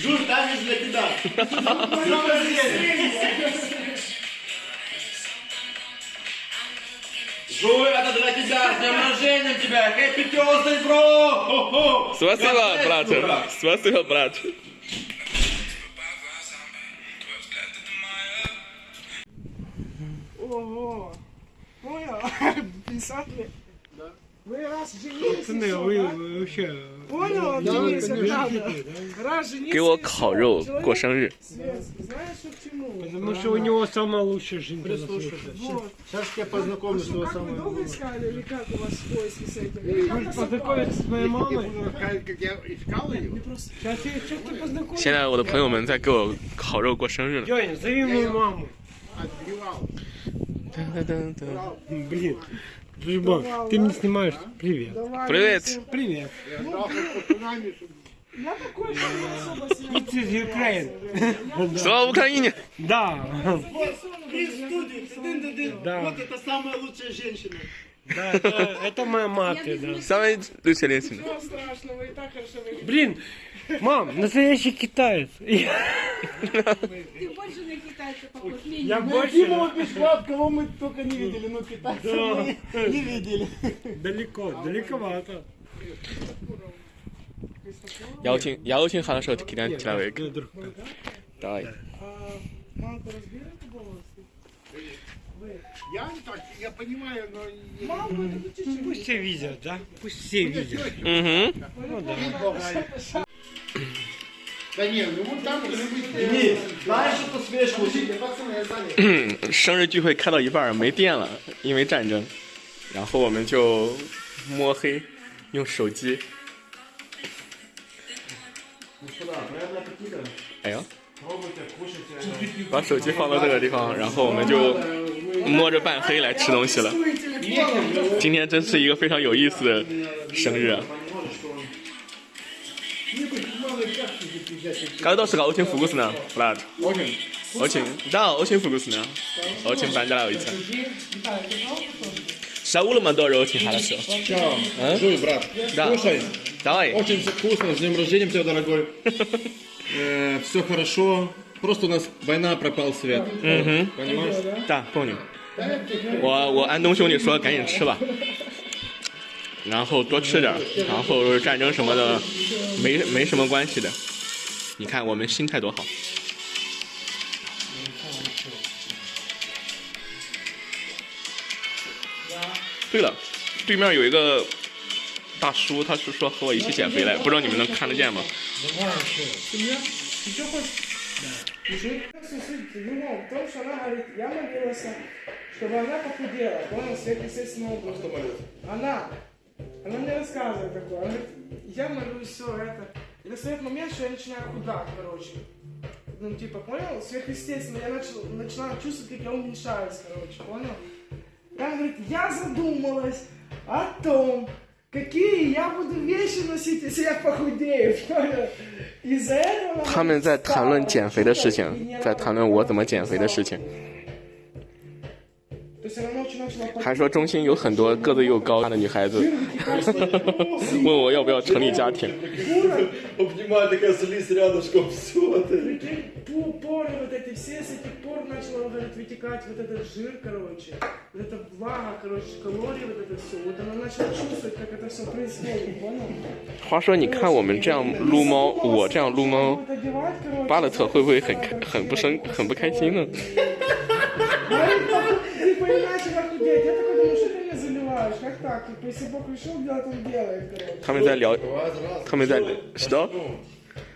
Жуй, танец для тебя. Жуй, это для тебя. С днем рождения тебя. Happy birthday, bro. Хо-хо. Спасибо, брат. Спасибо, брат. Ого! Понял? 50 лет. 给我烤肉过生日。现在我的朋友们在给我烤肉过生日。了 Любовь, ты мне снимаешь? Привет. Привет. Привет. It's is Ukraine. Слава Украине! Да. Да. вот это самая лучшая женщина. Да, это, моя мать, да. Самое интересное. Ну, Ничего страшного, и так хорошо выглядит. Блин, мам, настоящий китаец. Ты больше на китайца похож. Я больше... Дима Пешков, а кого мы только не видели, но китайца мы не видели. Далеко, далековато. Я очень, я очень хорошо китайский человек. Давай. Мама, ты разбираешь волосы? Я не так, я понимаю, но... Мамку это ты чуть-чуть. Пусть все видят, да? Пусть все видят. Угу. Ну да. Да не, ну вот там уже быть... знаешь, что свежку? Пацаны, я занят. 生日聚会开到一半儿没电了，因为战争，然后我们就摸黑用手机。哎呀，把手机放到这个地方，然后我们就 摸着半黑来吃东西了。今天真是一个非常有意思的生日啊！каждого очень вкусно, Влад. Очень. Очень, да, очень вкусно. Очень понравится. Шаулы мы тоже очень хорошо. Жуй, брат. Да. Слушай, Давай. очень все вкусно, с днем рождения тебя, дорогой. все хорошо. Просто у нас война, пропал свет. Понимаешь? Да，пом你。我我安东兄弟说赶紧吃吧，然后多吃点儿，然后战争什么的没没什么关系的。你看我们心态多好。对了，对面有一个大叔，他是说和我一起减肥来，不知道你们能看得见吗？ Ну, в том, что она говорит, я молилась, чтобы она похудела, понял, свет естественного образа. Она, она мне рассказывает такое, она говорит, я молюсь, все это. И настает момент, что я начинаю худать, короче. Ну, типа, понял, сверхъестественно, я начал, начинаю чувствовать, как я уменьшаюсь, короче, понял? И она говорит, я задумалась о том, какие я буду вещи носить, если я похудею, понял? Из-за этого... она 他们在谈论减肥的事 И 情 не，在谈论我怎么减肥的事情。 还说中心有很多个子又高大的女孩子，问我要不要成立家庭。话说你看我们这样撸猫，我这样撸猫，巴勒特会不会很很不生，很不开心呢？и начала худеть. Я такой думаю, что ты ее заливаешь? Как так? Типа, если Бог решил делать, он делает, короче. Хамидаль, Хамидаль, что?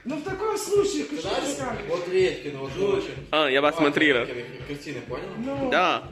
Ну в таком случае, что ты Вот Редькин, вот Жучин. А, я вас смотрел. Картины, понял? Ну. Да.